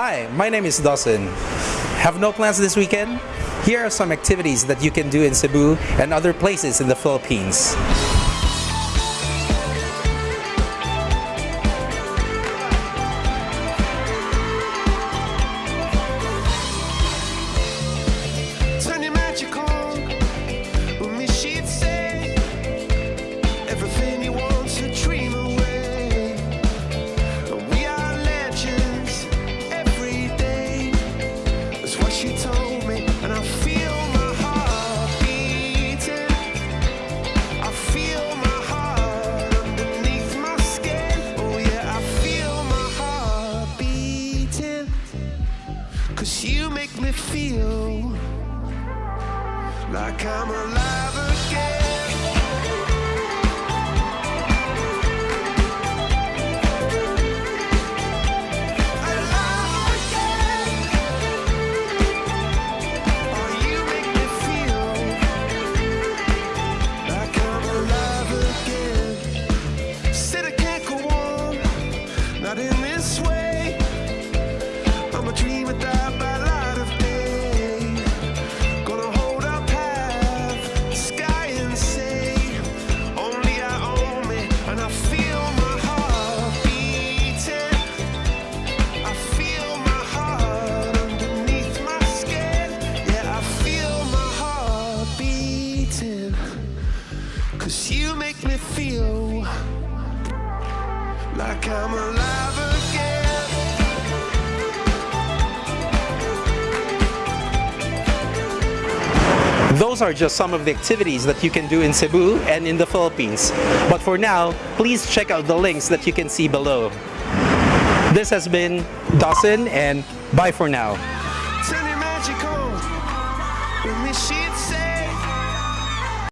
Hi, my name is Dawson. Have no plans this weekend? Here are some activities that you can do in Cebu and other places in the Philippines. She told me, and I feel my heart beating. I feel my heart underneath my skin. Oh yeah, I feel my heart beating. Cause you make me feel like I'm alive in this way. I'm a light of day. Gonna hold sky and say, only I own me, and I feel my heart beating. I feel my heart underneath my skin. Yeah, I feel my heart beating. Cause you make me feel like I'm alive again. Those are just some of the activities that you can do in Cebu and in the Philippines. But for now, please check out the links that you can see below. This has been Dawson and bye for now.